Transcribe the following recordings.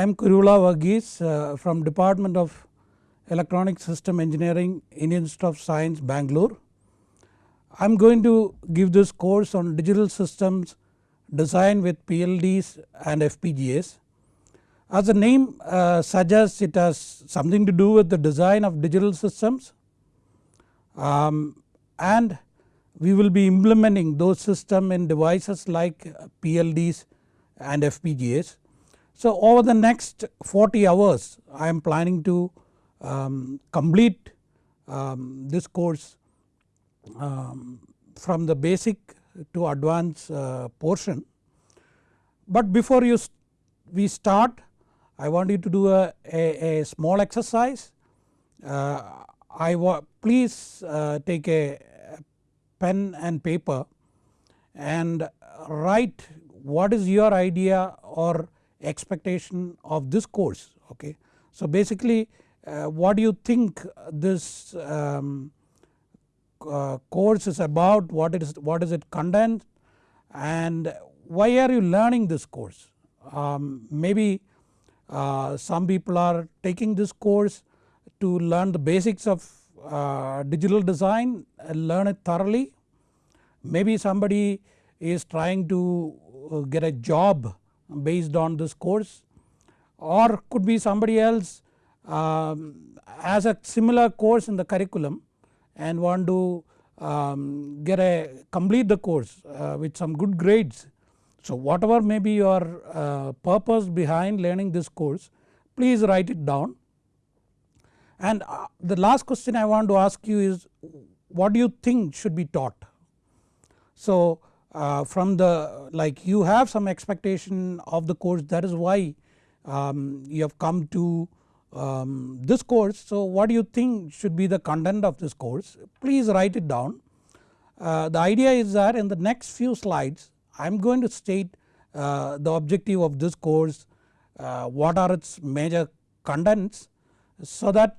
I am Kuruvilla Varghese uh, from Department of Electronic System Engineering Indian Institute of Science Bangalore. I am going to give this course on digital systems design with PLDs and FPGAs. As the name uh, suggests it has something to do with the design of digital systems um, and we will be implementing those systems in devices like PLDs and FPGAs. So over the next 40 hours I am planning to um, complete um, this course um, from the basic to advanced uh, portion. But before you st we start I want you to do a, a, a small exercise. Uh, I please uh, take a pen and paper and write what is your idea or expectation of this course okay. So basically uh, what do you think this um, uh, course is about what it is what is it content and why are you learning this course um, maybe uh, some people are taking this course to learn the basics of uh, digital design and learn it thoroughly. Maybe somebody is trying to uh, get a job based on this course or could be somebody else um, has a similar course in the curriculum and want to um, get a complete the course uh, with some good grades. So whatever may be your uh, purpose behind learning this course please write it down and uh, the last question I want to ask you is what do you think should be taught. So uh, from the like you have some expectation of the course that is why um, you have come to um, this course. So what do you think should be the content of this course please write it down. Uh, the idea is that in the next few slides I am going to state uh, the objective of this course, uh, what are its major contents so that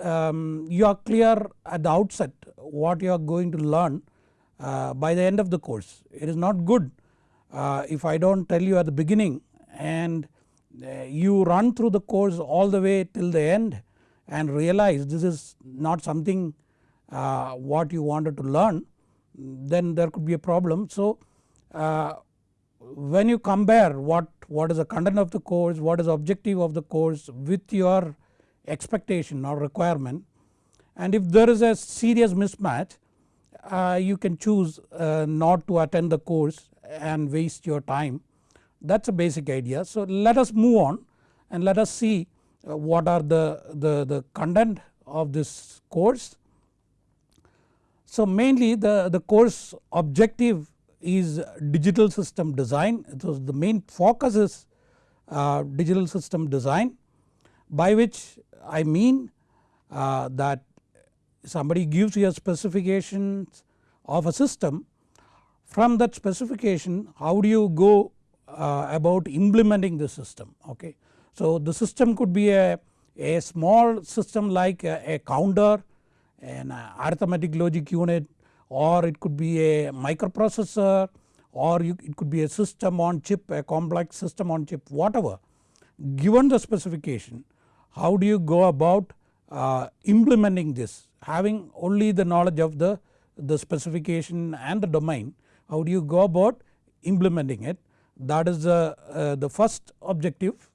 um, you are clear at the outset what you are going to learn uh, by the end of the course. It is not good uh, if I do not tell you at the beginning and uh, you run through the course all the way till the end and realize this is not something uh, what you wanted to learn then there could be a problem. So uh, when you compare what, what is the content of the course, what is objective of the course with your expectation or requirement and if there is a serious mismatch uh, you can choose uh, not to attend the course and waste your time that is a basic idea. So let us move on and let us see uh, what are the, the, the content of this course. So mainly the, the course objective is digital system design. So the main focus is uh, digital system design by which I mean uh, that somebody gives you a specifications of a system from that specification how do you go uh, about implementing the system okay. So the system could be a, a small system like a, a counter an arithmetic logic unit or it could be a microprocessor or you, it could be a system on chip a complex system on chip whatever. Given the specification how do you go about uh, implementing this having only the knowledge of the, the specification and the domain how do you go about implementing it that is the, uh, the first objective.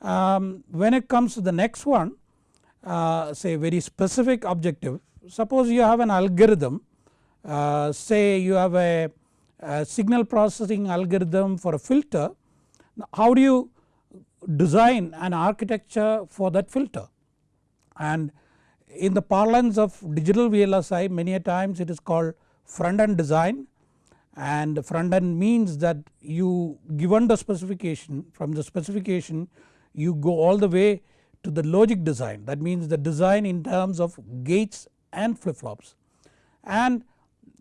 Um, when it comes to the next one uh, say very specific objective suppose you have an algorithm uh, say you have a, a, signal processing algorithm for a filter how do you design an architecture for that filter and in the parlance of digital VLSI many a times it is called front end design. And front end means that you given the specification from the specification you go all the way to the logic design. That means the design in terms of gates and flip flops and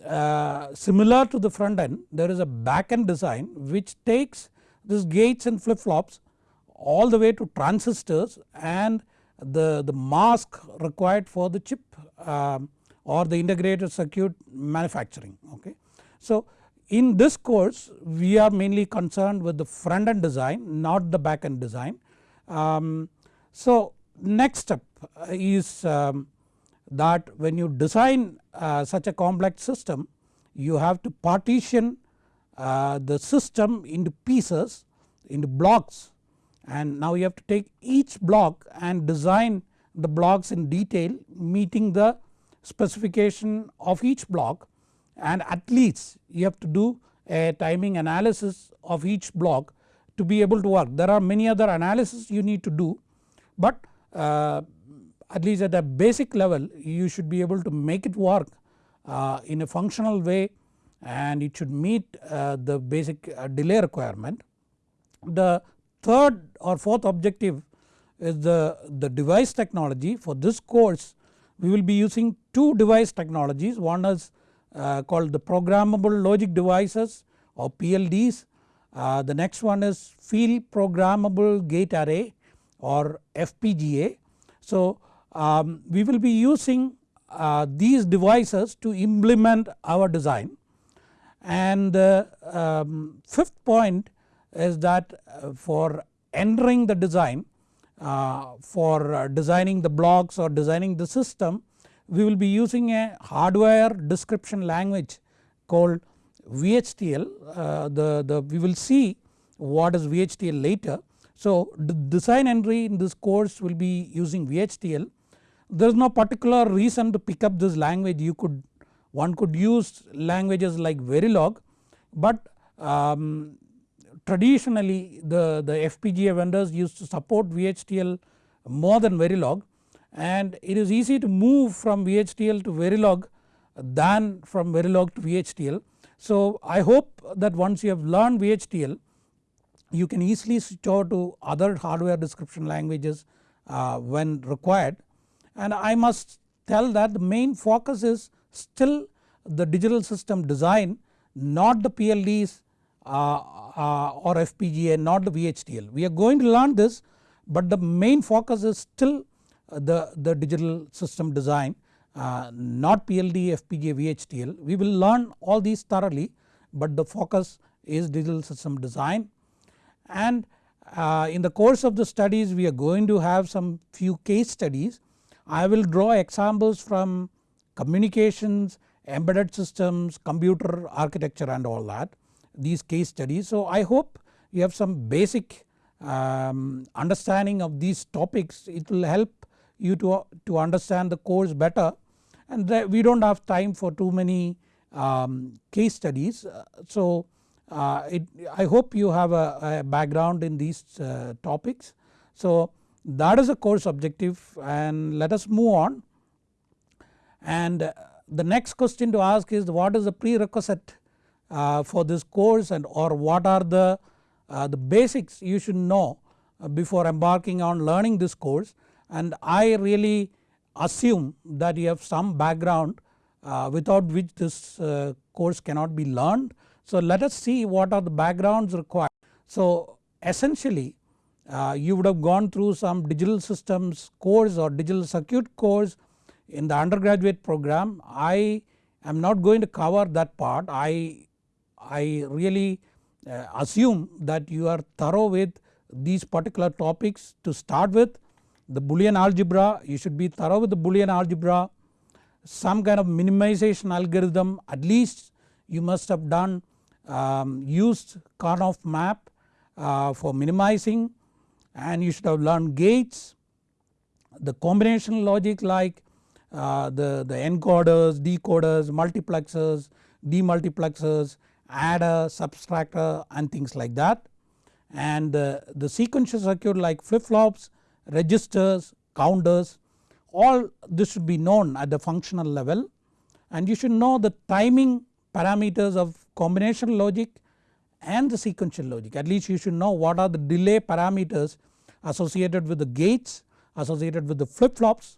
uh, similar to the front end there is a back end design which takes this gates and flip flops all the way to transistors and the, the mask required for the chip um, or the integrated circuit manufacturing okay. So in this course we are mainly concerned with the front end design not the back end design Um, so next step is um, that when you design uh, such a complex system you have to partition uh, the system into pieces into blocks and now you have to take each block and design the blocks in detail meeting the specification of each block and at least you have to do a timing analysis of each block to be able to work. There are many other analysis you need to do but uh, at least at a basic level you should be able to make it work uh, in a functional way and it should meet uh, the basic uh, delay requirement. The third or fourth objective is the, the device technology for this course we will be using two device technologies one is uh, called the programmable logic devices or PLDs. Uh, the next one is field programmable gate array or FPGA. So um, we will be using uh, these devices to implement our design and the um, fifth point is that uh, for entering the design uh, for uh, designing the blocks or designing the system we will be using a hardware description language called VHDL uh, the, the we will see what is VHDL later. So design entry in this course will be using VHDL there is no particular reason to pick up this language. You could one could use languages like Verilog but um, traditionally the, the FPGA vendors used to support VHDL more than Verilog and it is easy to move from VHDL to Verilog than from Verilog to VHDL. So I hope that once you have learned VHDL you can easily switch over to other hardware description languages uh, when required and I must tell that the main focus is still the digital system design not the PLDs or FPGA not the VHDL. We are going to learn this but the main focus is still the, the digital system design uh, not PLD, FPGA, VHDL. We will learn all these thoroughly but the focus is digital system design and uh, in the course of the studies we are going to have some few case studies. I will draw examples from communications, embedded systems, computer architecture and all that these case studies. So I hope you have some basic um, understanding of these topics it will help you to, to understand the course better and we do not have time for too many um, case studies. So uh, it, I hope you have a, a background in these uh, topics. So that is a course objective and let us move on and the next question to ask is what is the prerequisite uh, for this course and or what are the, uh, the basics you should know uh, before embarking on learning this course and I really assume that you have some background uh, without which this uh, course cannot be learned. So let us see what are the backgrounds required. So essentially uh, you would have gone through some digital systems course or digital circuit course in the undergraduate program. I am not going to cover that part. I, I really uh, assume that you are thorough with these particular topics to start with. The Boolean algebra you should be thorough with the Boolean algebra. Some kind of minimization algorithm at least you must have done um, used Karnaugh map uh, for minimizing. And you should have learned gates. The combination logic like uh, the, the encoders, decoders, multiplexers, demultiplexers, adder, subtractor and things like that. And the, the sequential circuit like flip flops, registers, counters all this should be known at the functional level. And you should know the timing parameters of combination logic and the sequential logic. At least you should know what are the delay parameters associated with the gates associated with the flip flops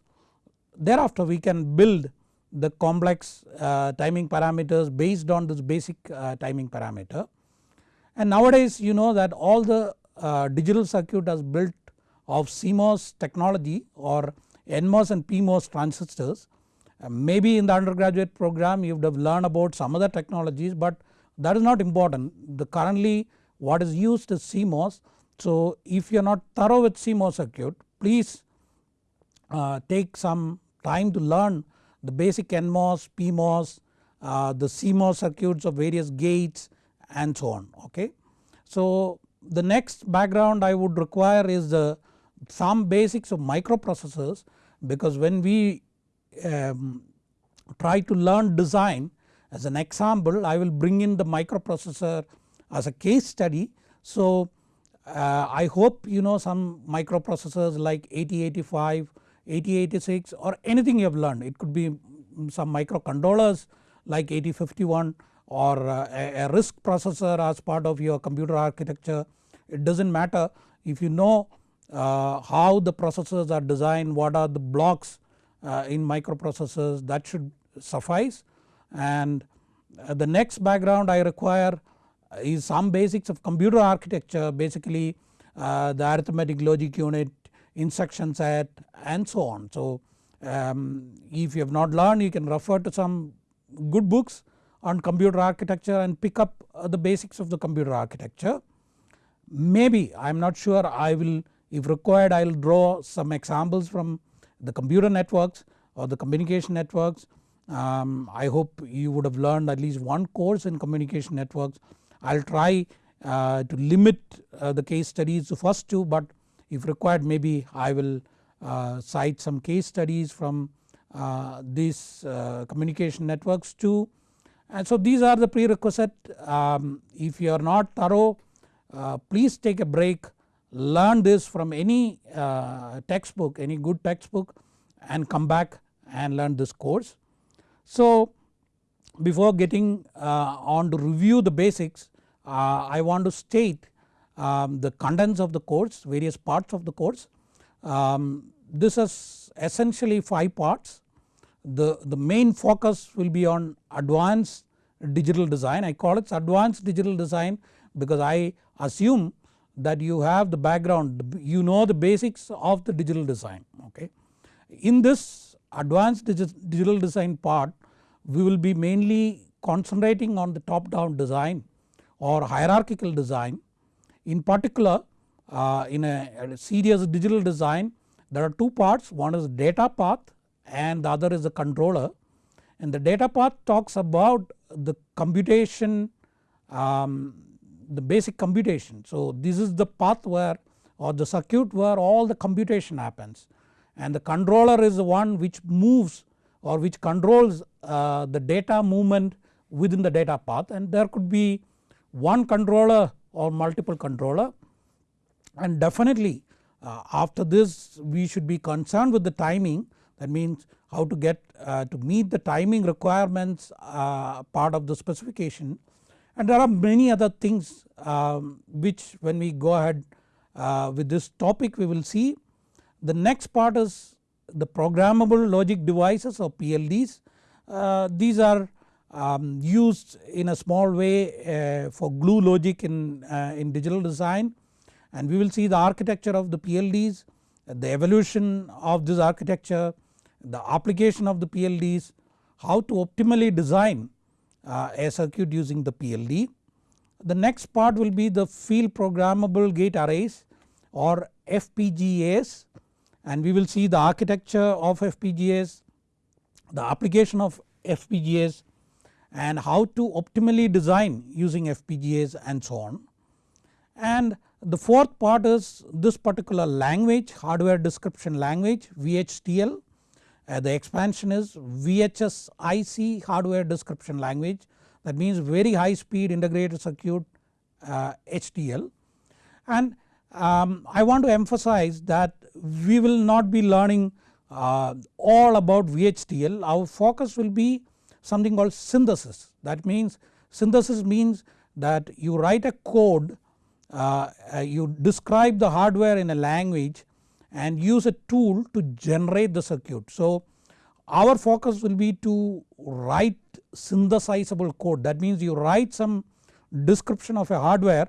thereafter we can build the complex uh, timing parameters based on this basic uh, timing parameter. And nowadays you know that all the uh, digital circuit is built of CMOS technology or NMOS and PMOS transistors. Uh, maybe in the undergraduate program you would have learned about some other technologies but that is not important. The currently what is used is CMOS. So if you are not thorough with CMOS circuit please uh, take some time to learn the basic NMOS, PMOS, uh, the CMOS circuits of various gates and so on okay. So the next background I would require is the some basics of microprocessors because when we um, try to learn design as an example I will bring in the microprocessor as a case study. So uh, I hope you know some microprocessors like 8085, 8086 or anything you have learned. It could be some microcontrollers like 8051 or uh, a, a RISC processor as part of your computer architecture. It does not matter. If you know uh, how the processors are designed, what are the blocks uh, in microprocessors that should suffice. And uh, the next background I require is some basics of computer architecture. Basically uh, the arithmetic logic unit, instruction set and so on. So um, if you have not learned you can refer to some good books on computer architecture and pick up uh, the basics of the computer architecture. Maybe I am not sure I will if required I will draw some examples from the computer networks or the communication networks. Um, I hope you would have learned at least one course in communication networks. I will try uh, to limit uh, the case studies to first two but if required maybe I will uh, cite some case studies from uh, these uh, communication networks too. And so these are the prerequisite. Um, if you are not thorough uh, please take a break. Learn this from any uh, textbook any good textbook and come back and learn this course. So before getting uh, on to review the basics I want to state um, the contents of the course various parts of the course. Um, this is essentially 5 parts the, the main focus will be on advanced digital design I call it advanced digital design because I assume that you have the background you know the basics of the digital design okay. In this advanced digital design part we will be mainly concentrating on the top down design or hierarchical design. In particular uh, in a, a serious digital design there are two parts. One is data path and the other is the controller. And the data path talks about the computation um, the basic computation. So this is the path where or the circuit where all the computation happens. And the controller is the one which moves or which controls uh, the data movement within the data path. And there could be one controller or multiple controller and definitely uh, after this we should be concerned with the timing that means how to get uh, to meet the timing requirements uh, part of the specification and there are many other things um, which when we go ahead uh, with this topic we will see. The next part is the programmable logic devices or PLDs. Uh, these are um, used in a small way uh, for glue logic in, uh, in digital design and we will see the architecture of the PLDs, the evolution of this architecture, the application of the PLDs, how to optimally design uh, a circuit using the PLD. The next part will be the field programmable gate arrays or FPGAs and we will see the architecture of FPGAs, the application of FPGAs and how to optimally design using FPGAs and so on. And the fourth part is this particular language hardware description language VHDL uh, the expansion is VHS IC hardware description language. That means very high speed integrated circuit uh, HDL and um, I want to emphasize that we will not be learning uh, all about VHDL our focus will be something called synthesis. That means synthesis means that you write a code uh, uh you describe the hardware in a language and use a tool to generate the circuit. So our focus will be to write synthesizable code. That means you write some description of a hardware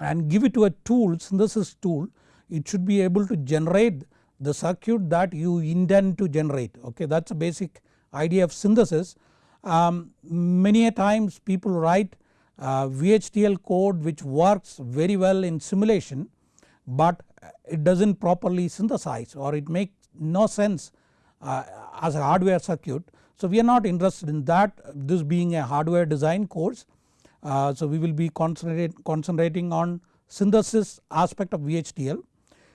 and give it to a tool synthesis tool. It should be able to generate the circuit that you intend to generate. Okay that is a basic idea of synthesis. Um, many a times people write uh, VHDL code which works very well in simulation but it does not properly synthesize or it makes no sense uh, as a hardware circuit. So we are not interested in that this being a hardware design course. Uh, so we will be concentrating on synthesis aspect of VHDL.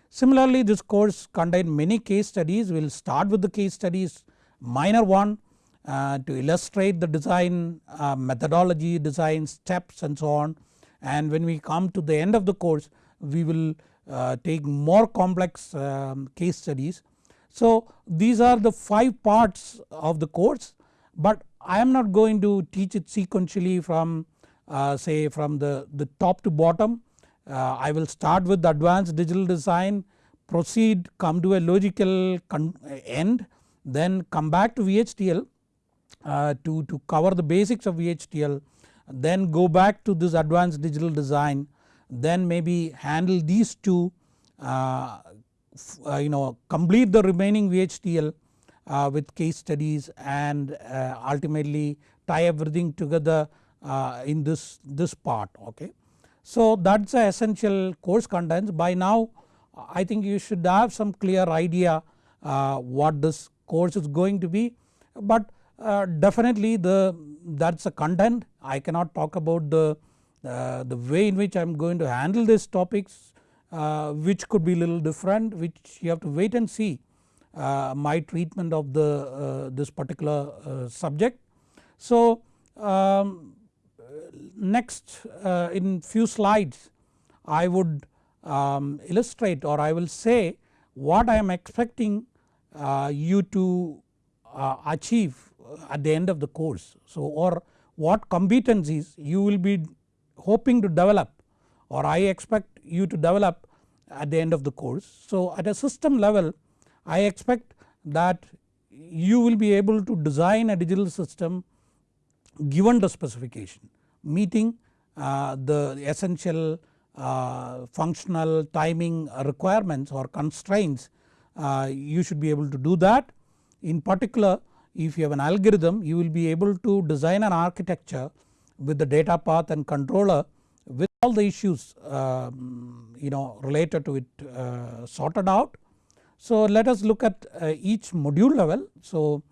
Similarly this course contain many case studies we will start with the case studies minor one uh, to illustrate the design uh, methodology design steps and so on and when we come to the end of the course we will uh, take more complex um, case studies. So these are the 5 parts of the course but I am not going to teach it sequentially from uh, say from the, the top to bottom. Uh, I will start with the advanced digital design proceed come to a logical end then come back to VHDL uh, to, to cover the basics of VHDL then go back to this advanced digital design then maybe handle these two uh, uh, you know complete the remaining VHDL uh, with case studies and uh, ultimately tie everything together uh, in this, this part okay. So that is the essential course contents by now I think you should have some clear idea what this course is going to be but uh, definitely the that is a content I cannot talk about the uh, the way in which I am going to handle these topics uh, which could be little different which you have to wait and see uh, my treatment of the uh, this particular uh, subject. So um, next in few slides I would um, illustrate or I will say what I am expecting you to uh, achieve at the end of the course. So or what competencies you will be hoping to develop or I expect you to develop at the end of the course. So at a system level I expect that you will be able to design a digital system given the specification meeting uh, the essential uh, functional timing requirements or constraints uh, you should be able to do that. In particular if you have an algorithm you will be able to design an architecture with the data path and controller with all the issues um, you know related to it uh, sorted out. So let us look at uh, each module level. So,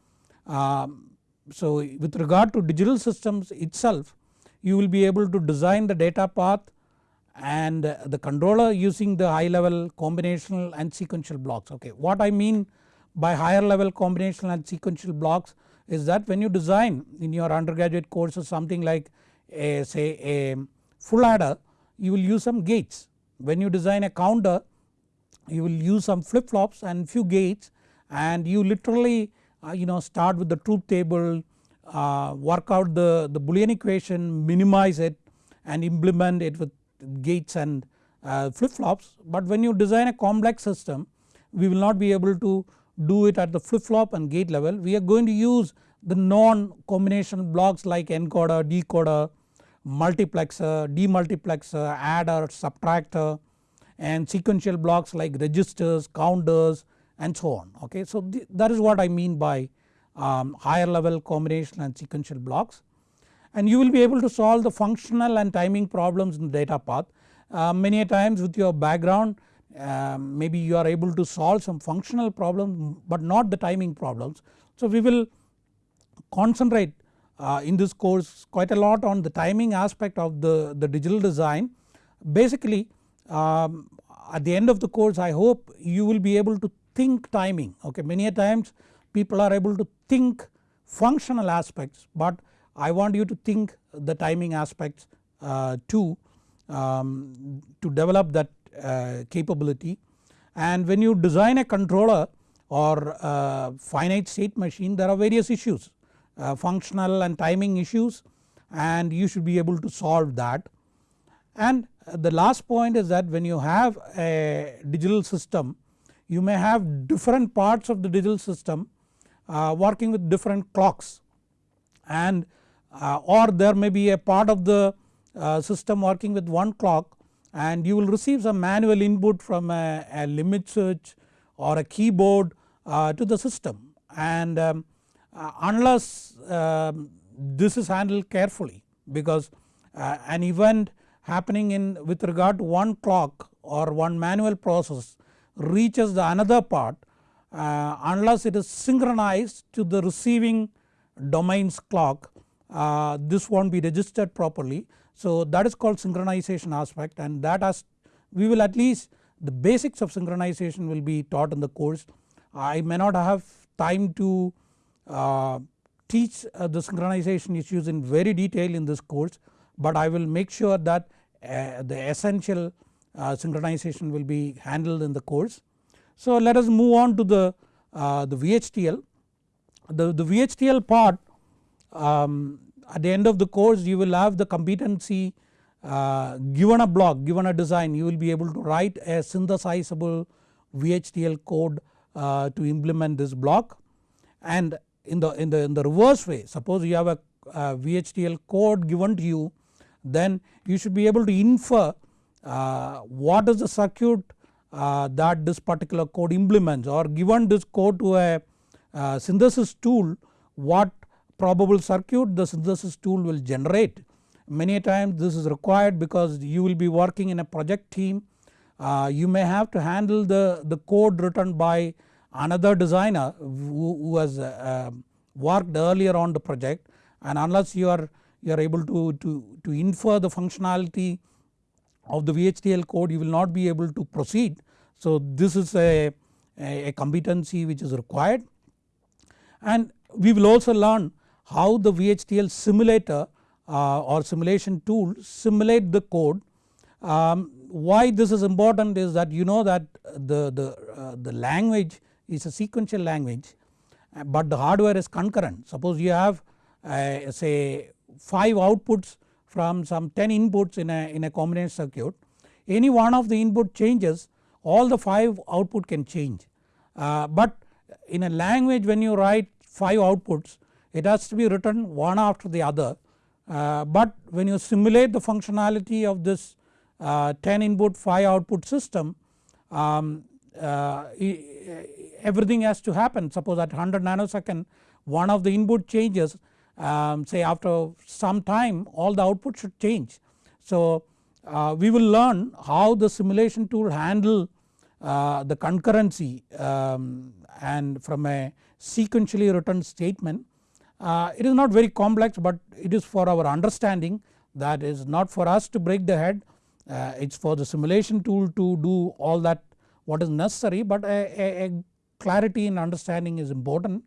um, so with regard to digital systems itself you will be able to design the data path and the controller using the high level combinational and sequential blocks okay. What I mean by higher level combinational and sequential blocks is that when you design in your undergraduate courses something like a say a full adder you will use some gates. When you design a counter you will use some flip flops and few gates and you literally uh, you know start with the truth table uh, work out the, the boolean equation minimize it and implement it with gates and uh, flip flops but when you design a complex system we will not be able to do it at the flip flop and gate level we are going to use the non combination blocks like encoder, decoder, multiplexer, demultiplexer, adder, subtractor and sequential blocks like registers, counters and so on okay. So that is what I mean by um, higher level combination and sequential blocks and you will be able to solve the functional and timing problems in the data path. Uh, many a times with your background uh, maybe you are able to solve some functional problems but not the timing problems. So we will concentrate uh, in this course quite a lot on the timing aspect of the, the digital design. Basically um, at the end of the course I hope you will be able to think timing okay many a times people are able to think functional aspects but I want you to think the timing aspects uh, too um, to develop that uh, capability and when you design a controller or uh, finite state machine there are various issues uh, functional and timing issues and you should be able to solve that. And the last point is that when you have a digital system you may have different parts of the digital system uh, working with different clocks and uh, or there may be a part of the uh, system working with one clock and you will receive some manual input from a, a limit switch or a keyboard uh, to the system. And um, uh, unless um, this is handled carefully because uh, an event happening in with regard to one clock or one manual process reaches the another part uh, unless it is synchronized to the receiving domains clock uh, this not be registered properly. So that is called synchronization aspect and that has we will at least the basics of synchronization will be taught in the course. I may not have time to uh, teach uh, the synchronization issues in very detail in this course but I will make sure that uh, the essential uh, synchronization will be handled in the course. So let us move on to the, the VHDL. The, the VHDL part um, at the end of the course you will have the competency uh, given a block given a design. You will be able to write a synthesizable VHDL code uh, to implement this block. And in the, in the, in the reverse way suppose you have a, a VHDL code given to you then you should be able to infer uh, what is the circuit uh, that this particular code implements or given this code to a uh, synthesis tool what probable circuit the synthesis tool will generate. Many times this is required because you will be working in a project team uh, you may have to handle the, the code written by another designer who, who has uh, worked earlier on the project and unless you are you are able to, to, to infer the functionality of the VHDL code you will not be able to proceed. So this is a, a competency which is required and we will also learn how the VHDL simulator uh, or simulation tool simulate the code. Um, why this is important is that you know that the, the, uh, the language is a sequential language but the hardware is concurrent. Suppose you have uh, say 5 outputs from some 10 inputs in a, in a combination circuit any one of the input changes all the 5 output can change. Uh, but in a language when you write 5 outputs it has to be written one after the other uh, but when you simulate the functionality of this uh, 10 input 5 output system um, uh, everything has to happen suppose at 100 nanosecond one of the input changes um, say after some time all the output should change. So uh, we will learn how the simulation tool handle uh, the concurrency um, and from a sequentially written statement. Uh, it is not very complex but it is for our understanding that is not for us to break the head. Uh, it is for the simulation tool to do all that what is necessary but a, a, a clarity in understanding is important.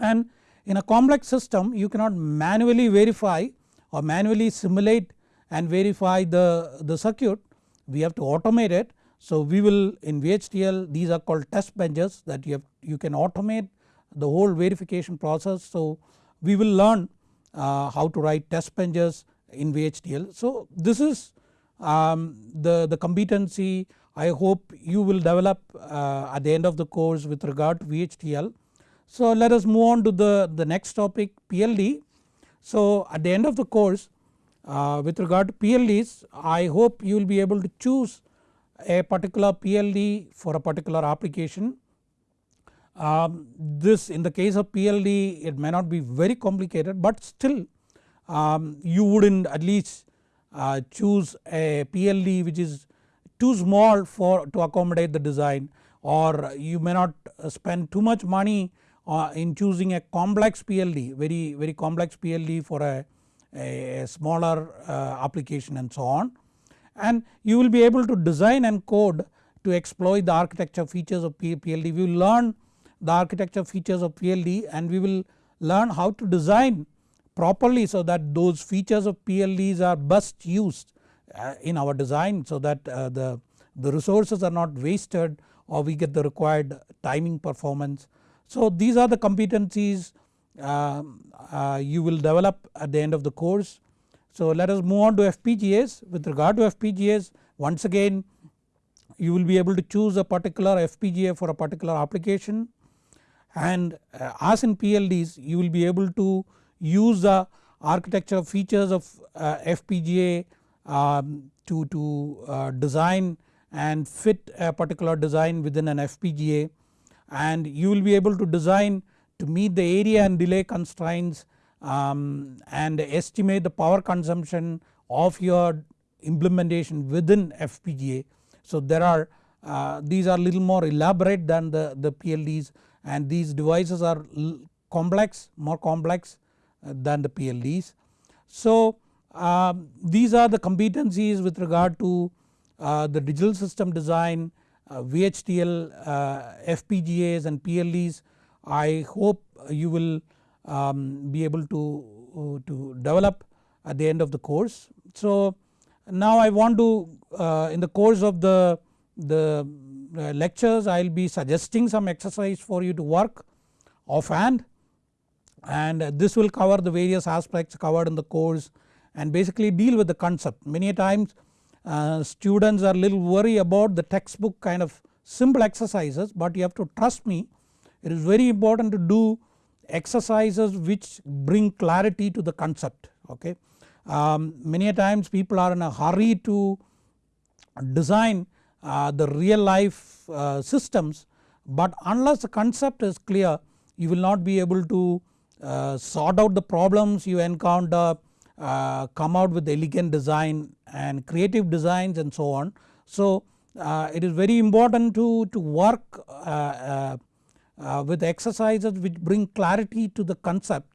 And in a complex system you cannot manually verify or manually simulate and verify the, the circuit. We have to automate it. So we will in VHDL these are called test benches that you have you can automate the whole verification process. So we will learn uh, how to write test benches in VHDL. So this is um, the, the competency I hope you will develop uh, at the end of the course with regard to VHDL. So let us move on to the, the next topic PLD. So at the end of the course uh, with regard to PLDs I hope you will be able to choose a particular PLD for a particular application. Um, this in the case of PLD it may not be very complicated but still um, you would not at least uh, choose a PLD which is too small for to accommodate the design or you may not spend too much money uh, in choosing a complex PLD very very complex PLD for a, a smaller uh, application and so on and you will be able to design and code to exploit the architecture features of PLD. We will learn the architecture features of PLD and we will learn how to design properly so that those features of PLDs are best used uh, in our design so that uh, the, the resources are not wasted or we get the required timing performance. So these are the competencies uh, uh, you will develop at the end of the course. So let us move on to FPGAs with regard to FPGAs once again you will be able to choose a particular FPGA for a particular application and uh, as in PLDs you will be able to use the architecture features of uh, FPGA um, to, to uh, design and fit a particular design within an FPGA and you will be able to design to meet the area and delay constraints um, and estimate the power consumption of your implementation within FPGA. So there are uh, these are little more elaborate than the, the PLDs and these devices are complex more complex uh, than the PLDs. So um, these are the competencies with regard to uh, the digital system design, uh, VHDL, uh, FPGAs and PLDs. I hope you will um, be able to, uh, to develop at the end of the course. So now I want to uh, in the course of the, the lectures I will be suggesting some exercise for you to work offhand and this will cover the various aspects covered in the course and basically deal with the concept. Many times uh, students are little worried about the textbook kind of simple exercises but you have to trust me it is very important to do exercises which bring clarity to the concept okay. Um, many times people are in a hurry to design uh, the real life uh, systems but unless the concept is clear you will not be able to uh, sort out the problems you encounter uh, come out with elegant design and creative designs and so on. So uh, it is very important to, to work uh, uh, with exercises which bring clarity to the concept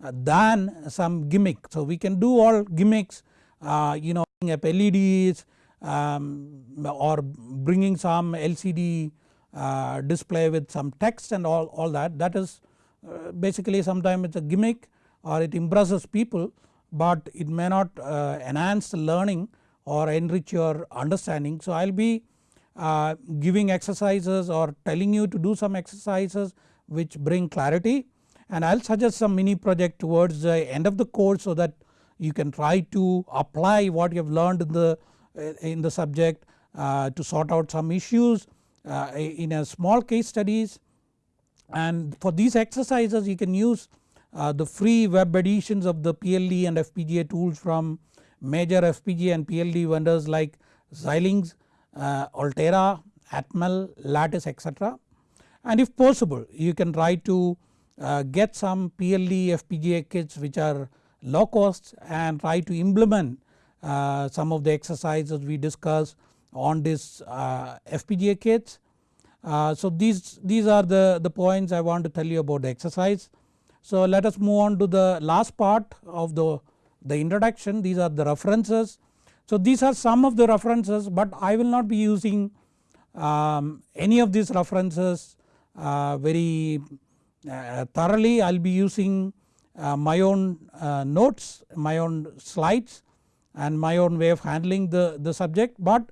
than some gimmick. So we can do all gimmicks you know up LEDs um, or bringing some LCD display with some text and all, all that that is uh, basically sometimes it is a gimmick or it impresses people but it may not uh, enhance the learning or enrich your understanding. So I will be uh, giving exercises or telling you to do some exercises which bring clarity and I will suggest some mini project towards the end of the course so that you can try to apply what you have learned in the, in the subject uh, to sort out some issues uh, in a small case studies and for these exercises you can use uh, the free web editions of the PLD and FPGA tools from major FPGA and PLD vendors like Xilinx, uh, Altera, Atmel, Lattice etc. And if possible you can try to uh, get some PLD FPGA kits which are low cost and try to implement uh, some of the exercises we discussed on this uh, FPGA kits uh, so these, these are the, the points I want to tell you about the exercise. So let us move on to the last part of the, the introduction these are the references. So these are some of the references but I will not be using um, any of these references uh, very uh, thoroughly I will be using my own notes my own slides and my own way of handling the, the subject but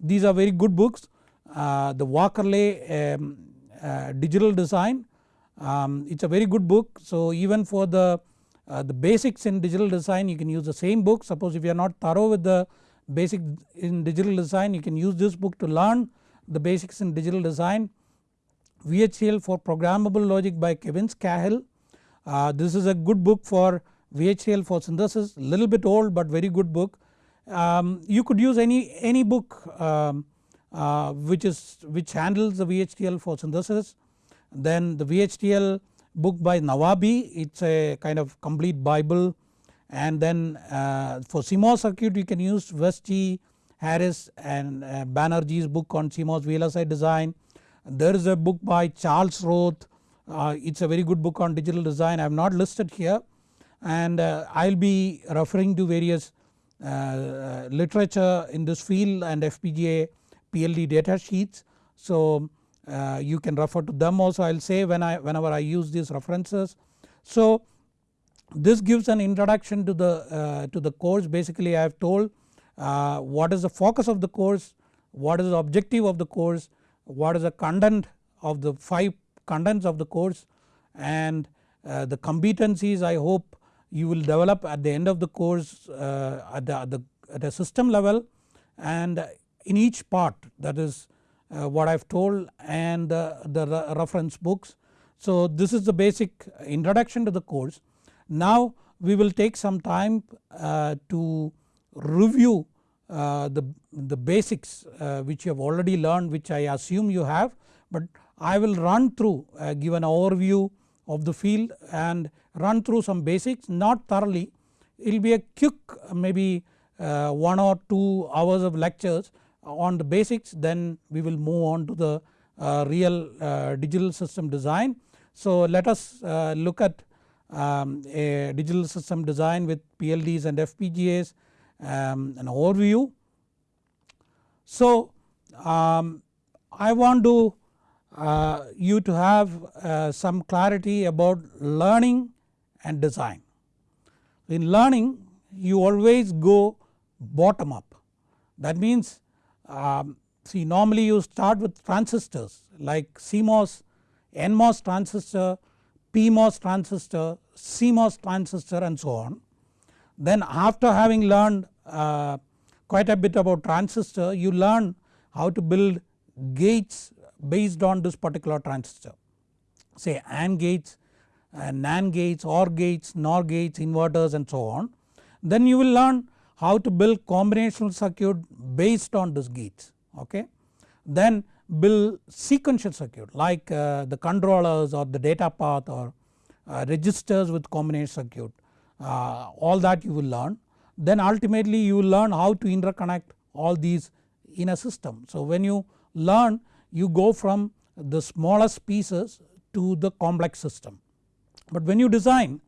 these are very good books uh, the Wakerly um, uh, digital design um, it is a very good book so even for the uh, the basics in digital design you can use the same book suppose if you are not thorough with the basic in digital design you can use this book to learn the basics in digital design. VHDL for programmable logic by Kevin Skahill. Uh, this is a good book for VHDL for synthesis little bit old but very good book. Um, you could use any, any book um, uh, which is which handles the VHDL for synthesis. Then the VHDL book by Navabi it is a kind of complete bible and then uh, for CMOS circuit you can use Weste, Harris and uh, Banerjee's book on CMOS VLSI design. There is a book by Charles Roth uh, it is a very good book on digital design I have not listed here and uh, I will be referring to various uh, uh, literature in this field and FPGA PLD data sheets. So uh, you can refer to them also I will say when I whenever I use these references. So this gives an introduction to the uh, to the course basically I have told uh, what is the focus of the course, what is the objective of the course, what is the content of the 5 contents of the course and uh, the competencies I hope you will develop at the end of the course uh, at the, at the at a system level and in each part that is uh, what I have told and the reference books. So this is the basic introduction to the course. Now we will take some time uh, to review uh, the, the basics uh, which you have already learned which I assume you have but I will run through uh, give an overview of the field and run through some basics not thoroughly it will be a quick maybe 1 or 2 hours of lectures on the basics then we will move on to the uh, real uh, digital system design. So let us uh, look at um, a digital system design with PLDs and FPGAs um, an overview. So um, I want to uh, you to have uh, some clarity about learning and design. In learning you always go bottom up that means um, see normally you start with transistors like CMOS, NMOS transistor, PMOS transistor, CMOS transistor and so on. Then after having learned uh, quite a bit about transistor you learn how to build gates based on this particular transistor say AND gates, uh, NAND gates, OR gates, NOR gates, inverters and so on. Then you will learn how to build combinational circuit based on these gates okay. Then build sequential circuit like uh, the controllers or the data path or uh, registers with combination circuit uh, all that you will learn. Then ultimately you will learn how to interconnect all these in a system. So when you learn you go from the smallest pieces to the complex system. But when you design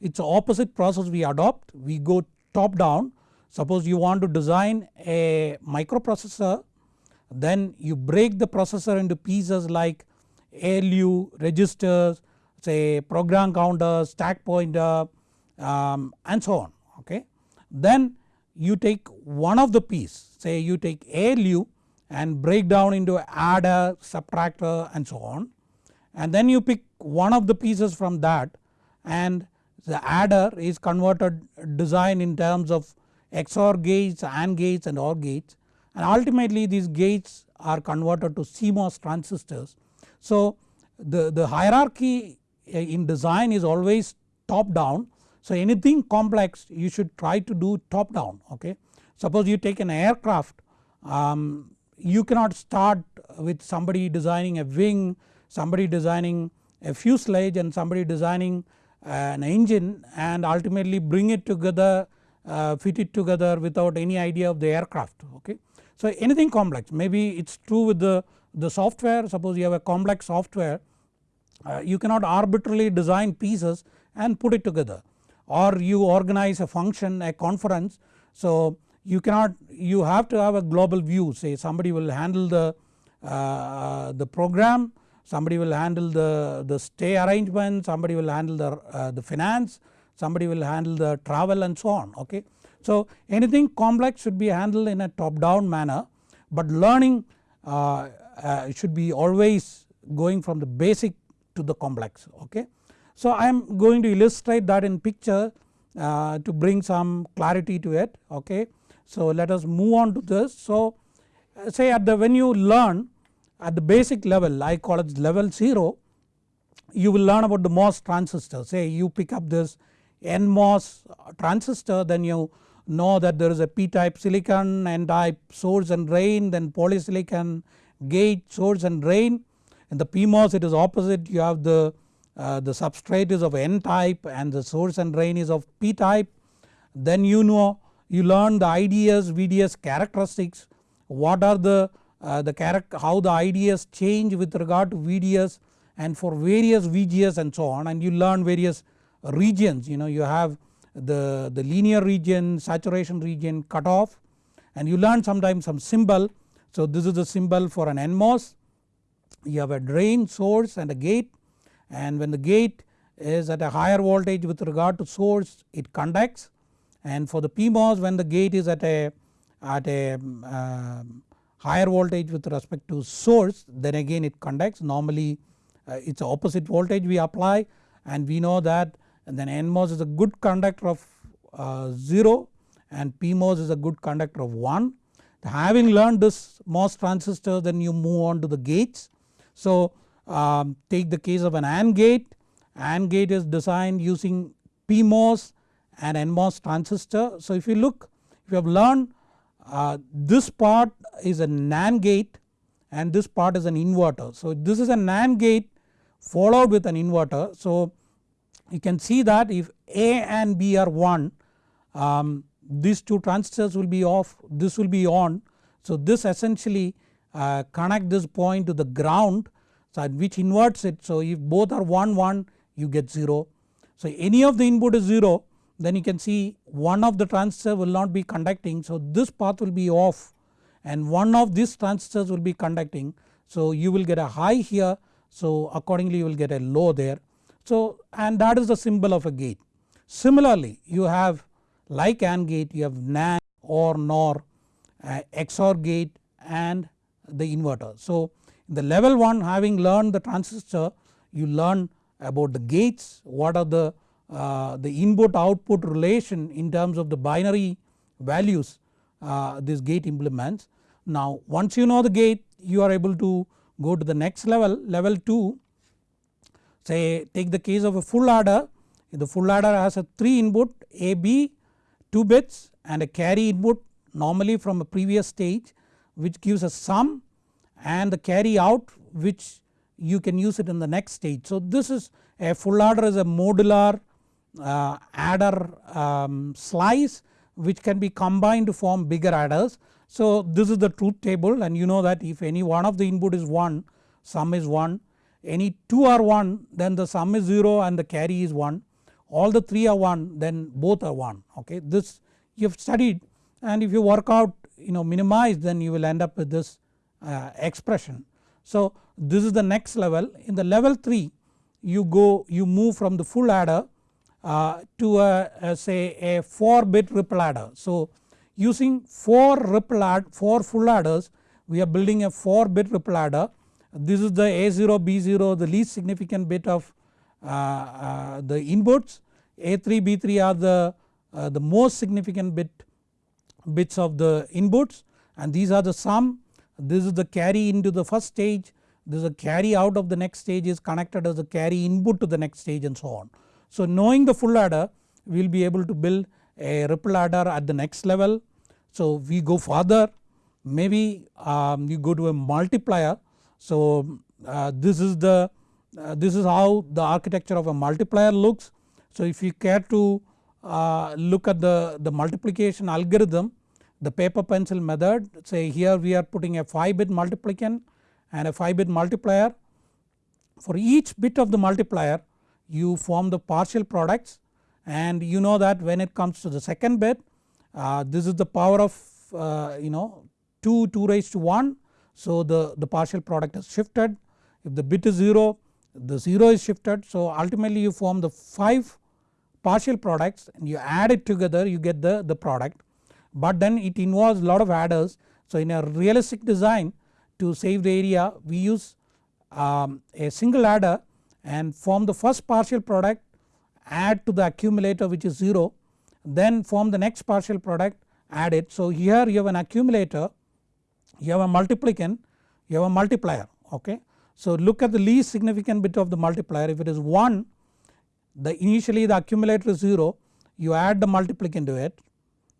it is opposite process we adopt we go top down suppose you want to design a microprocessor then you break the processor into pieces like ALU, registers, say program counter, stack pointer um, and so on okay. Then you take one of the piece say you take ALU and break down into adder, subtractor and so on and then you pick one of the pieces from that and the adder is converted design in terms of XOR gates, AND gates and OR gates and ultimately these gates are converted to CMOS transistors. So the, the hierarchy in design is always top down so anything complex you should try to do top down okay. Suppose you take an aircraft um, you cannot start with somebody designing a wing, somebody designing a fuselage and somebody designing an engine and ultimately bring it together uh, fit it together without any idea of the aircraft okay. So anything complex maybe it is true with the, the software suppose you have a complex software uh, you cannot arbitrarily design pieces and put it together or you organize a function a conference. So you cannot you have to have a global view say somebody will handle the, uh, the program, somebody will handle the, the stay arrangement, somebody will handle the, uh, the finance, somebody will handle the travel and so on okay. So anything complex should be handled in a top down manner but learning uh, uh, should be always going from the basic to the complex okay. So I am going to illustrate that in picture uh, to bring some clarity to it okay. So let us move on to this. So say at the when you learn at the basic level I call it level 0 you will learn about the MOS transistor say you pick up this NMOS transistor then you know that there is a p type silicon, n type source and drain then polysilicon gate source and drain. In the PMOS it is opposite you have the, uh, the substrate is of n type and the source and drain is of p type. Then you know you learn the IDS VDS characteristics what are the, uh, the how the IDS change with regard to VDS and for various VGS and so on and you learn various regions. You know you have the, the linear region, saturation region, cutoff and you learn sometimes some symbol. So this is the symbol for an NMOS. You have a drain source and a gate and when the gate is at a higher voltage with regard to source it conducts and for the PMOS when the gate is at a at a uh, higher voltage with respect to source then again it conducts normally uh, it is opposite voltage we apply and we know that and then NMOS is a good conductor of uh, 0 and PMOS is a good conductor of 1. Having learned this MOS transistor then you move on to the gates. So um, take the case of an AND gate, AND gate is designed using PMOS and NMOS transistor. So if you look if you have learned uh, this part is a NAND gate and this part is an inverter. So this is a NAND gate followed with an inverter. So you can see that if A and B are 1 um, these two transistors will be off this will be on. So this essentially uh, connect this point to the ground so which inverts it. So if both are 1 1 you get 0. So any of the input is 0 then you can see one of the transistor will not be conducting so this path will be off and one of these transistors will be conducting. So you will get a high here so accordingly you will get a low there. So and that is the symbol of a gate. Similarly you have like AND gate you have NAND or NOR uh, XOR gate and the inverter. So in the level 1 having learned the transistor you learn about the gates what are the, uh, the input output relation in terms of the binary values uh, this gate implements. Now once you know the gate you are able to go to the next level level 2 say take the case of a full adder the full adder has a 3 input AB 2 bits and a carry input normally from a previous stage which gives a sum and the carry out which you can use it in the next stage. So this is a full adder is a modular adder um, slice which can be combined to form bigger adders. So this is the truth table and you know that if any one of the input is 1 sum is 1 any 2 are 1 then the sum is 0 and the carry is 1 all the 3 are 1 then both are 1 okay this you have studied and if you work out you know minimize then you will end up with this uh, expression. So this is the next level in the level 3 you go you move from the full adder uh, to a, a, say a 4 bit ripple adder. So using 4 ripple add 4 full adders we are building a 4 bit ripple adder. This is the A0 B0 the least significant bit of uh, uh, the inputs. A3 B3 are the, uh, the most significant bit bits of the inputs. And these are the sum. This is the carry into the first stage. This is a carry out of the next stage is connected as a carry input to the next stage and so on. So knowing the full adder we will be able to build a ripple adder at the next level. So we go further maybe um, you go to a multiplier. So uh, this is the uh, this is how the architecture of a multiplier looks. So if you care to uh, look at the, the multiplication algorithm the paper pencil method say here we are putting a 5 bit multiplicand and a 5 bit multiplier. For each bit of the multiplier you form the partial products and you know that when it comes to the second bit uh, this is the power of uh, you know 2 2 raised to 1 so the, the partial product is shifted. If the bit is 0 the 0 is shifted. So ultimately you form the 5 partial products and you add it together you get the, the product. But then it involves a lot of adders. So in a realistic design to save the area we use um, a single adder and form the first partial product add to the accumulator which is 0 then form the next partial product add it. So here you have an accumulator you have a multiplicand you have a multiplier okay. So look at the least significant bit of the multiplier if it is 1 the initially the accumulator is 0 you add the multiplicand to it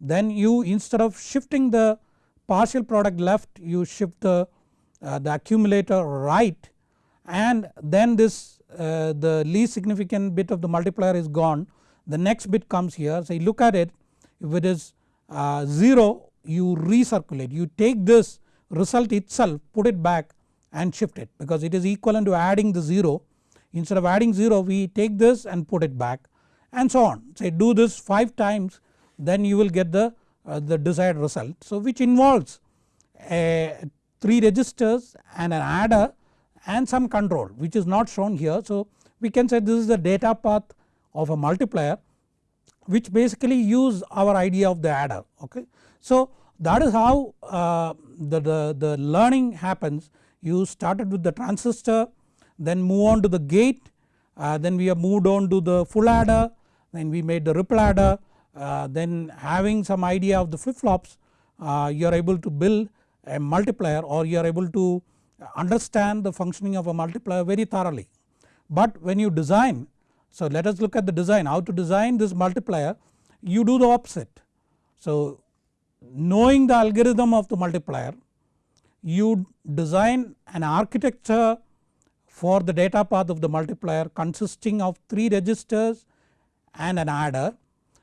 then you instead of shifting the partial product left you shift the, uh, the accumulator right and then this uh, the least significant bit of the multiplier is gone. The next bit comes here. So you look at it. If it is uh, 0 you recirculate. You take this result itself put it back and shift it because it is equivalent to adding the 0 instead of adding 0 we take this and put it back and so on. Say do this 5 times then you will get the, uh, the desired result. So which involves a 3 registers and an adder and some control which is not shown here. So we can say this is the data path of a multiplier which basically use our idea of the adder okay. So that is how uh, the, the, the learning happens you started with the transistor then move on to the gate uh, then we have moved on to the full adder then we made the ripple adder uh, then having some idea of the flip flops uh, you are able to build a multiplier or you are able to understand the functioning of a multiplier very thoroughly. But when you design so let us look at the design how to design this multiplier you do the opposite. So knowing the algorithm of the multiplier you design an architecture for the data path of the multiplier consisting of 3 registers and an adder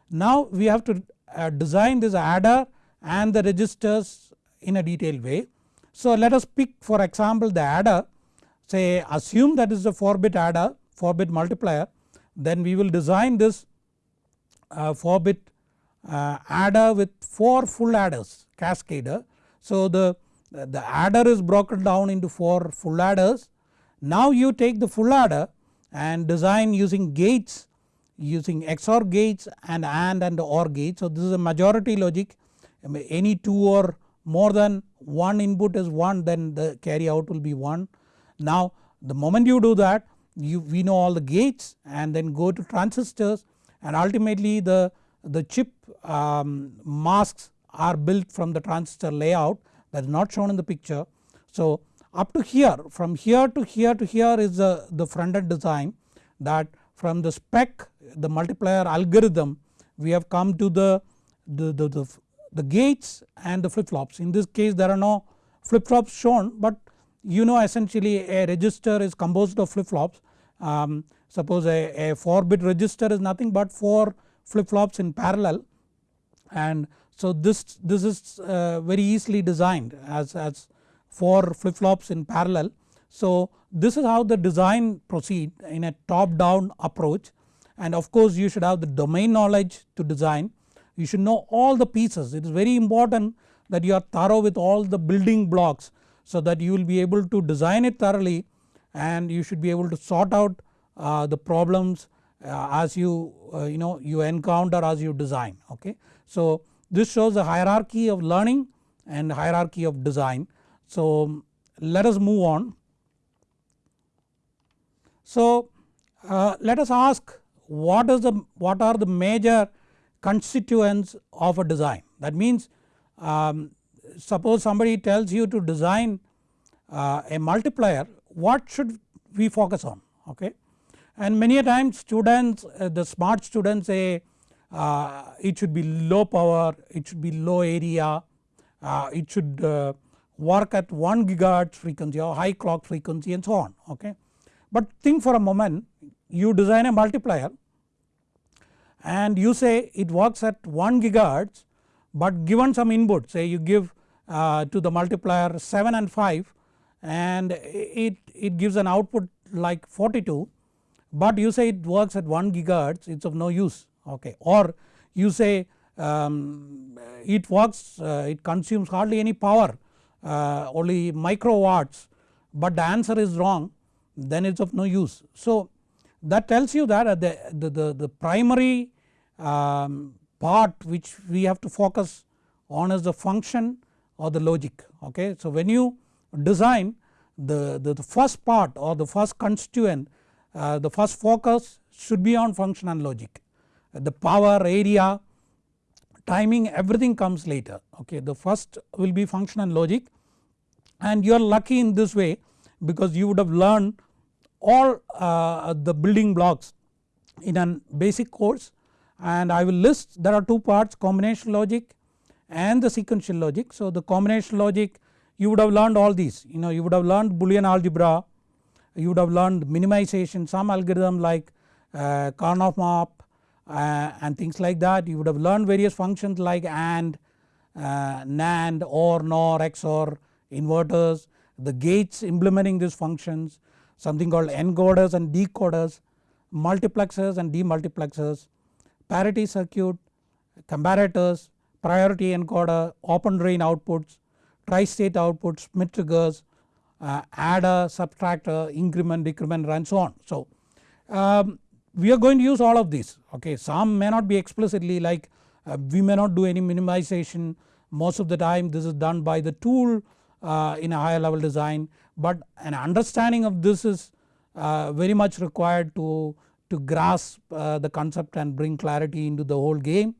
now we have to uh, design this adder and the registers in a detailed way. So let us pick for example the adder say assume that is a 4 bit adder 4 bit multiplier then we will design this uh, 4 bit uh, adder with 4 full adders cascader. So the, the adder is broken down into 4 full adders. Now you take the full adder and design using gates using XOR gates and AND and OR gates. So this is a majority logic any 2 or more than one input is 1 then the carry out will be 1. Now the moment you do that you we know all the gates and then go to transistors and ultimately the, the chip um, masks are built from the transistor layout that is not shown in the picture. So up to here from here to here to here is the, the front end design that from the spec the multiplier algorithm we have come to the, the, the, the, the gates and the flip flops. In this case there are no flip flops shown but you know essentially a register is composed of flip flops. Um, suppose a, a 4 bit register is nothing but 4 flip flops in parallel and so this, this is uh, very easily designed as, as 4 flip flops in parallel. So this is how the design proceed in a top down approach and of course you should have the domain knowledge to design. You should know all the pieces it is very important that you are thorough with all the building blocks so that you will be able to design it thoroughly and you should be able to sort out uh, the problems uh, as you uh, you know you encounter as you design okay. So this shows the hierarchy of learning and hierarchy of design. So let us move on. So uh, let us ask what is the what are the major constituents of a design. That means um, suppose somebody tells you to design uh, a multiplier what should we focus on? Okay? And many a times students uh, the smart students say uh, it should be low power it should be low area uh, it should uh, work at 1 gigahertz frequency or high clock frequency and so on. Okay. But think for a moment you design a multiplier and you say it works at 1 gigahertz but given some input say you give uh, to the multiplier 7 and 5 and it, it gives an output like 42 but you say it works at 1 gigahertz it is of no use okay or you say um, it works uh, it consumes hardly any power uh, only microwatts but the answer is wrong then it is of no use. So that tells you that the, the, the, the primary um, part which we have to focus on is the function or the logic okay. So when you design the, the, the first part or the first constituent uh, the first focus should be on function and logic. The power area timing everything comes later okay? The first will be function and logic. And you are lucky in this way because you would have learned all uh, the building blocks in a basic course and I will list there are two parts combination logic and the sequential logic. So the combination logic you would have learned all these. You know you would have learned boolean algebra you would have learned minimization some algorithm like uh, Karnaugh map uh, and things like that. You would have learned various functions like AND, uh, NAND, OR, NOR, XOR, inverters, the gates implementing these functions, something called encoders and decoders, multiplexers and demultiplexers, parity circuit, comparators, priority encoder, open drain outputs, tri-state outputs, Schmitt triggers, uh, adder, subtractor, increment, decrement and so on. So um, we are going to use all of these okay? Some may not be explicitly like uh, we may not do any minimization. Most of the time this is done by the tool uh, in a higher level design but an understanding of this is uh, very much required to, to grasp uh, the concept and bring clarity into the whole game.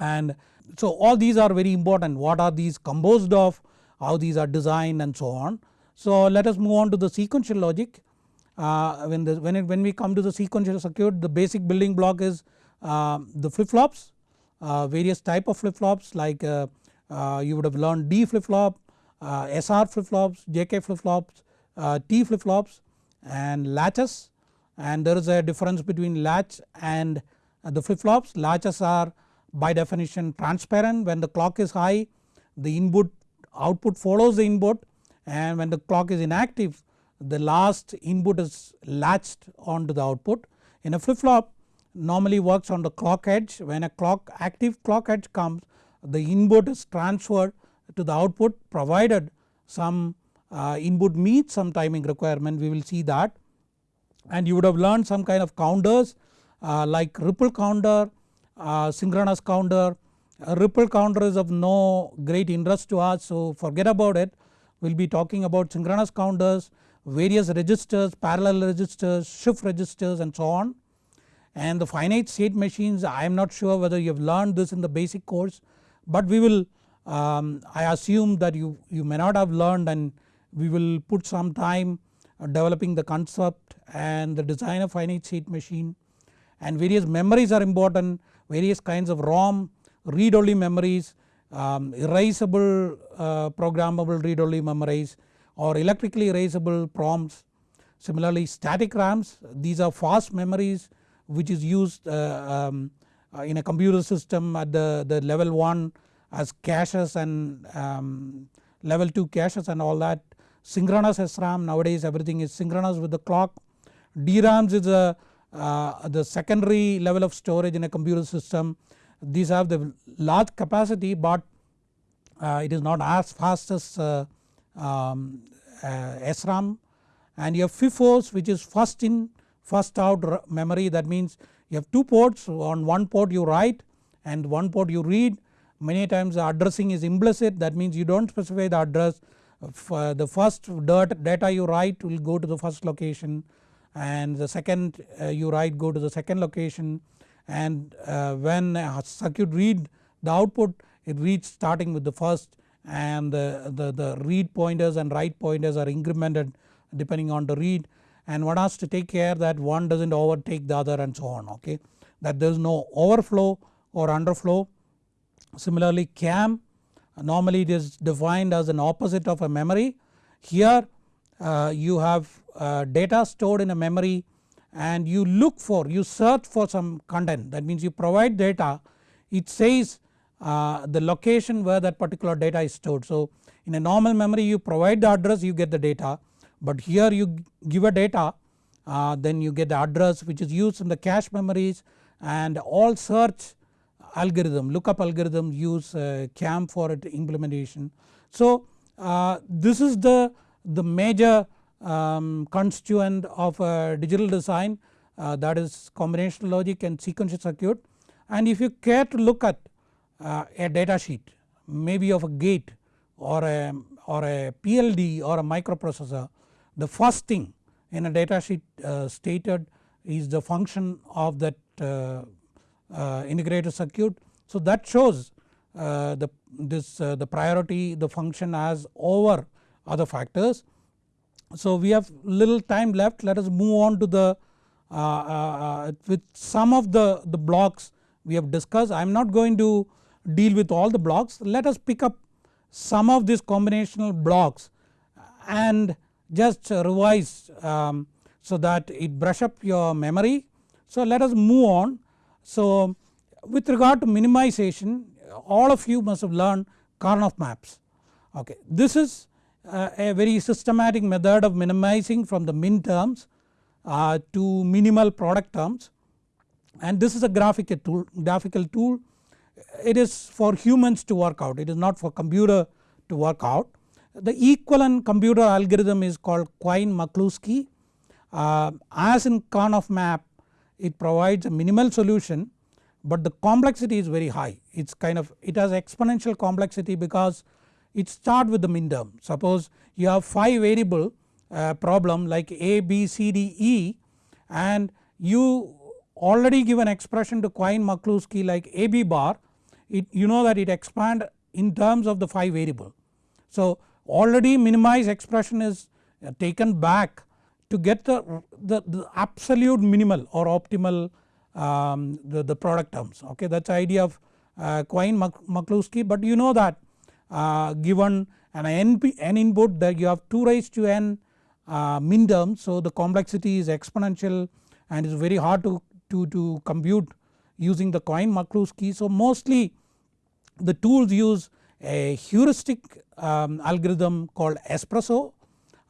And so all these are very important. What are these composed of? How these are designed and so on. So let us move on to the sequential logic. Uh, when, the, when, it, when we come to the sequential circuit the basic building block is uh, the flip flops uh, various type of flip flops like uh, you would have learned D flip flop, uh, SR flip flops, JK flip flops, T flip flops and latches and there is a difference between latch and the flip flops. Latches are by definition transparent when the clock is high the input output follows the input and when the clock is inactive the last input is latched onto the output. In a flip flop normally works on the clock edge when a clock active clock edge comes the input is transferred to the output provided some uh, input meets some timing requirement we will see that and you would have learned some kind of counters uh, like ripple counter, uh, synchronous counter. A ripple counter is of no great interest to us so forget about it we will be talking about synchronous counters, various registers, parallel registers, shift registers and so on. And the finite state machines I am not sure whether you have learned this in the basic course but we will um, I assume that you, you may not have learned and we will put some time uh, developing the concept and the design of finite state machine and various memories are important various kinds of ROM read only memories um, erasable uh, programmable read only memories or electrically erasable PROMs. Similarly static RAMs these are fast memories which is used uh, um, uh, in a computer system at the, the level 1 as caches and um, level 2 caches and all that. Synchronous SRAM nowadays everything is synchronous with the clock. DRAMs is a, uh, the secondary level of storage in a computer system. These have the large capacity but uh, it is not as fast as uh, um, uh, SRAM and you have FIFOs which is first in first out memory that means you have two ports on one port you write and one port you read many times the addressing is implicit. That means you do not specify the address. Uh, the first data you write will go to the first location and the second uh, you write go to the second location. And uh, when a circuit read the output it reads starting with the first and the, the, the read pointers and write pointers are incremented depending on the read. And one has to take care that one does not overtake the other and so on okay? That there is no overflow or underflow. Similarly CAM normally it is defined as an opposite of a memory. Here uh, you have uh, data stored in a memory and you look for you search for some content. That means you provide data it says uh, the location where that particular data is stored. So in a normal memory you provide the address you get the data. But here you give a data uh, then you get the address which is used in the cache memories and all search algorithm lookup algorithm use uh, CAM for it implementation. So uh, this is the, the major um, constituent of a digital design uh, that is combinational logic and sequential circuit and if you care to look at uh, a data sheet maybe of a gate or a, or a PLD or a microprocessor the first thing in a data sheet uh, stated is the function of that uh, uh, integrated circuit. So that shows uh, the this uh, the priority the function as over other factors. So we have little time left let us move on to the with some of the, the blocks we have discussed I am not going to deal with all the blocks let us pick up some of these combinational blocks and just revise um, so that it brush up your memory. So let us move on. So with regard to minimization all of you must have learned Karnaugh maps okay. This is uh, a very systematic method of minimizing from the min terms uh, to minimal product terms and this is a graphical tool, graphical tool it is for humans to work out it is not for computer to work out. The equivalent computer algorithm is called Quine-McCluskey uh, as in Karnaugh map it provides a minimal solution but the complexity is very high. It's kind of it has exponential complexity because it start with the min term. Suppose you have 5 variable uh, problem like a b c d e and you already give an expression to Quine-McCluskey like a b bar. It you know that it expand in terms of the 5 variable. So already minimize expression is uh, taken back to get the, the, the absolute minimal or optimal um, the, the product terms okay that is the idea of uh, Quine-McCluskey but you know that uh, given an NP, n input that you have 2 raised to n uh, min terms so the complexity is exponential and is very hard to, to, to compute using the Quine-McCluskey. So mostly the tools use a heuristic um, algorithm called espresso.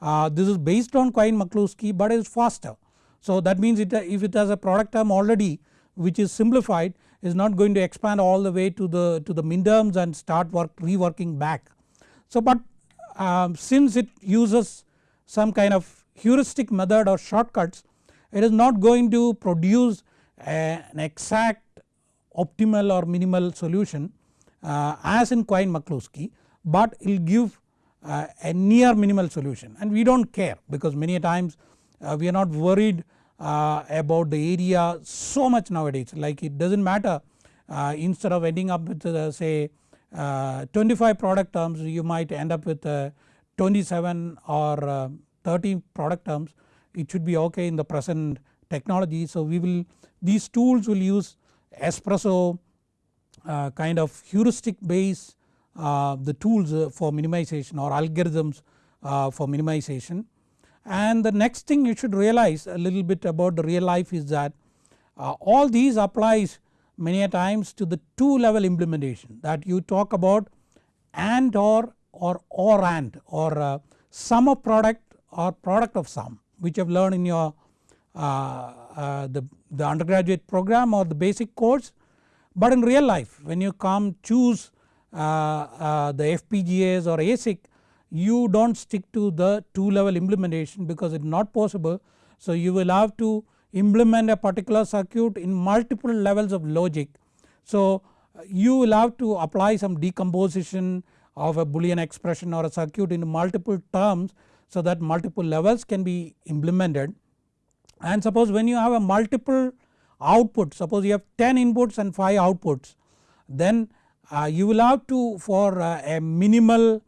Uh, this is based on Quine-McCluskey but is faster. So that means it, if it has a product term already which is simplified is not going to expand all the way to the to the minterms and start work reworking back. So but um, since it uses some kind of heuristic method or shortcuts it is not going to produce a, an exact optimal or minimal solution uh, as in Quine-McCluskey but it will give uh, a near minimal solution. And we do not care because many times uh, we are not worried uh, about the area so much nowadays. Like it does not matter uh, instead of ending up with uh, say 25 product terms you might end up with 27 or 30 product terms. It should be ok in the present technology. So we will these tools will use espresso uh, kind of heuristic base uh, the tools uh, for minimization or algorithms uh, for minimization. And the next thing you should realize a little bit about the real life is that uh, all these applies many a times to the 2 level implementation that you talk about and or or or and or uh, sum of product or product of sum which you have learned in your uh, uh, the, the undergraduate program or the basic course. But in real life when you come choose uh, the FPGAs or ASIC you do not stick to the 2 level implementation because it is not possible. So you will have to implement a particular circuit in multiple levels of logic. So you will have to apply some decomposition of a boolean expression or a circuit in multiple terms so that multiple levels can be implemented and suppose when you have a multiple output suppose you have 10 inputs and 5 outputs then uh, you will have to for uh, a minimal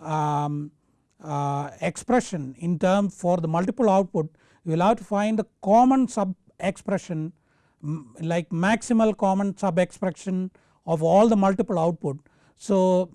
um, uh, expression in term for the multiple output you will have to find the common sub expression like maximal common sub expression of all the multiple output. So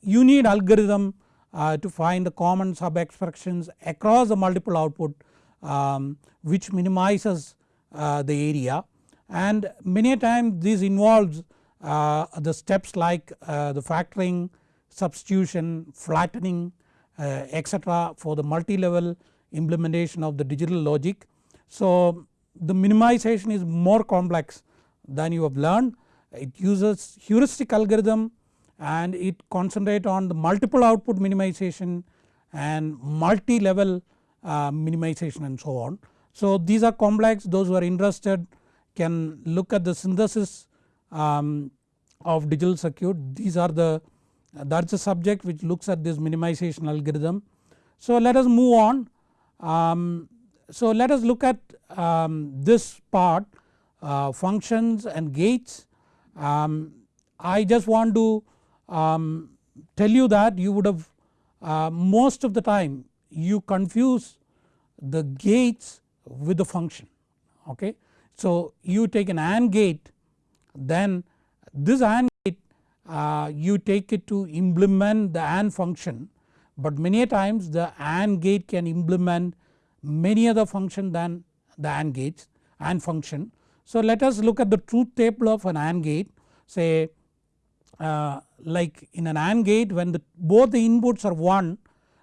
you need algorithm uh, to find the common sub expressions across the multiple output um, which minimizes uh, the area and many a time this involves uh, the steps like uh, the factoring, substitution, flattening uh, etc for the multi-level implementation of the digital logic. So the minimization is more complex than you have learned it uses heuristic algorithm and it concentrate on the multiple output minimization and multi-level uh, minimization and so on. So these are complex those who are interested can look at the synthesis um, of digital circuit these are the that is the subject which looks at this minimization algorithm. So let us move on um, so let us look at um, this part uh, functions and gates um, I just want to um, tell you that you would have uh, most of the time you confuse the gates with the function okay. So you take an AND gate then this AND gate uh, you take it to implement the AND function but many times the AND gate can implement many other function than the AND gates AND function. So let us look at the truth table of an AND gate say uh, like in an AND gate when the both the inputs are 1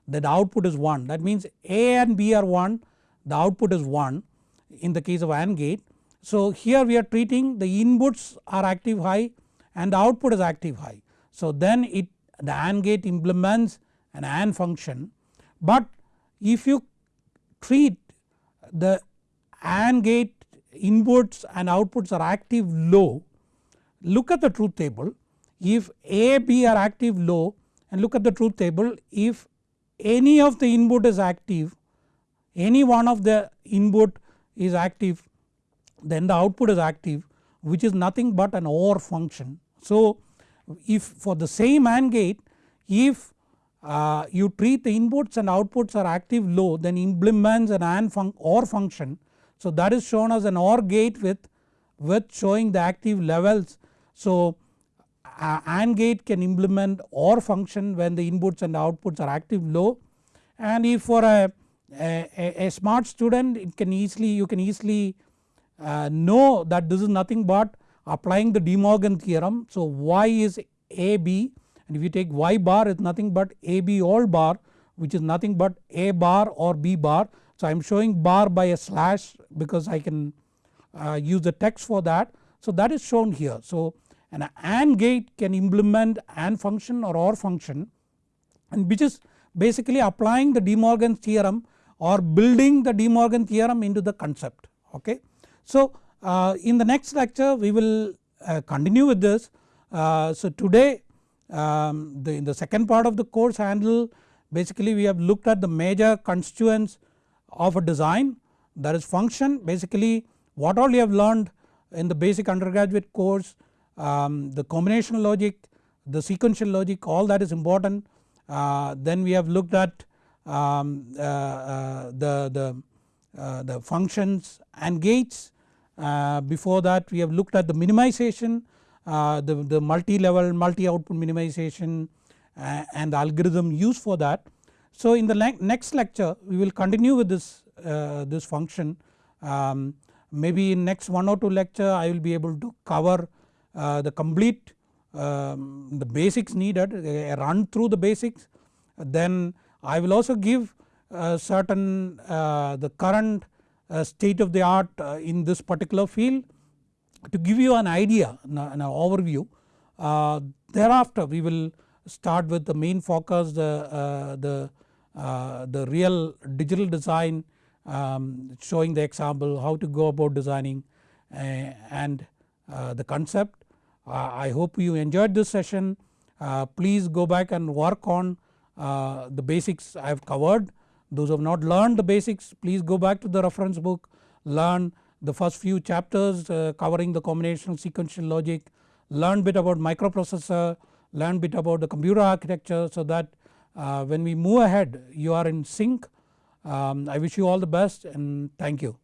the output is 1 that means A and B are 1 the output is 1 in the case of AND gate. So here we are treating the inputs are active high and the output is active high. So then it the AND gate implements an AND function but if you treat the AND gate inputs and outputs are active low look at the truth table if A, B are active low and look at the truth table if any of the input is active any one of the input is active then the output is active which is nothing but an OR function. So if for the same AND gate if uh, you treat the inputs and outputs are active low then implements an AND fun OR function. So that is shown as an OR gate with, with showing the active levels. So AND gate can implement OR function when the inputs and outputs are active low and if for a, a, a smart student it can easily you can easily uh, know that this is nothing but applying the De Morgan theorem. So Y is AB and if you take y bar is nothing but AB all bar which is nothing but A bar or B bar. So I am showing bar by a slash because I can uh, use the text for that. So that is shown here. So an AND gate can implement AND function or OR function and which is basically applying the De Morgan's theorem or building the De Morgan theorem into the concept ok. So uh, in the next lecture we will uh, continue with this. Uh, so today um, the, in the second part of the course handle basically we have looked at the major constituents of a design. That is function. Basically what all you have learned in the basic undergraduate course um, the combinational logic the sequential logic all that is important. Uh, then we have looked at um, uh, uh, the, the, the functions and gates uh, before that we have looked at the minimization uh, the, the multi-level multi-output minimization and the algorithm used for that. So in the next lecture we will continue with this, this function um, maybe in next one or two lecture I will be able to cover the complete um, the basics needed run through the basics then I will also give uh, certain uh, the current uh, state of the art uh, in this particular field to give you an idea an, an overview. Uh, thereafter we will start with the main focus the, uh, the, the real digital design um, showing the example how to go about designing and the concept uh, I hope you enjoyed this session. Uh, please go back and work on uh, the basics I have covered. Those who have not learned the basics please go back to the reference book learn the first few chapters covering the combinational sequential logic, learn bit about microprocessor, learn bit about the computer architecture so that when we move ahead you are in sync. Um, I wish you all the best and thank you.